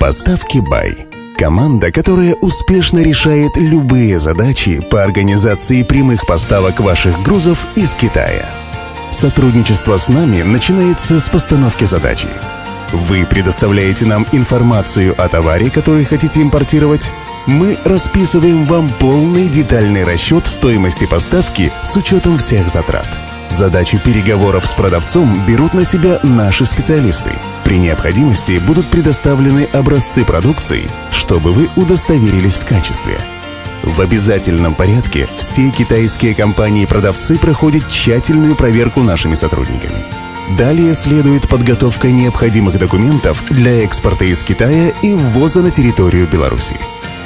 Поставки Бай. Команда, которая успешно решает любые задачи по организации прямых поставок ваших грузов из Китая. Сотрудничество с нами начинается с постановки задачи. Вы предоставляете нам информацию о товаре, который хотите импортировать. Мы расписываем вам полный детальный расчет стоимости поставки с учетом всех затрат. Задачу переговоров с продавцом берут на себя наши специалисты. При необходимости будут предоставлены образцы продукции, чтобы вы удостоверились в качестве. В обязательном порядке все китайские компании-продавцы проходят тщательную проверку нашими сотрудниками. Далее следует подготовка необходимых документов для экспорта из Китая и ввоза на территорию Беларуси.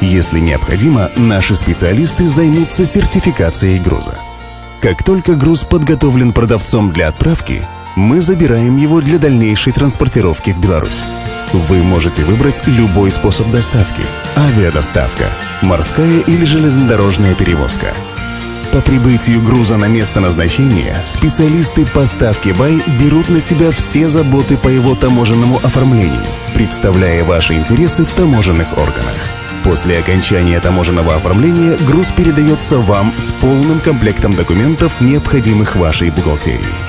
Если необходимо, наши специалисты займутся сертификацией груза. Как только груз подготовлен продавцом для отправки, мы забираем его для дальнейшей транспортировки в Беларусь. Вы можете выбрать любой способ доставки – авиадоставка, морская или железнодорожная перевозка. По прибытию груза на место назначения специалисты поставки БАЙ берут на себя все заботы по его таможенному оформлению, представляя ваши интересы в таможенных органах. После окончания таможенного оформления груз передается вам с полным комплектом документов, необходимых вашей бухгалтерии.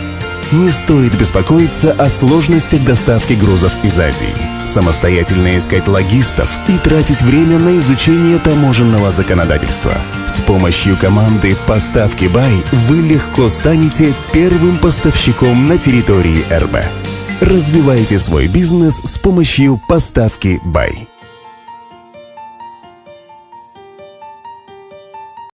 Не стоит беспокоиться о сложностях доставки грузов из Азии. Самостоятельно искать логистов и тратить время на изучение таможенного законодательства. С помощью команды «Поставки Бай» вы легко станете первым поставщиком на территории РБ. Развивайте свой бизнес с помощью «Поставки Бай».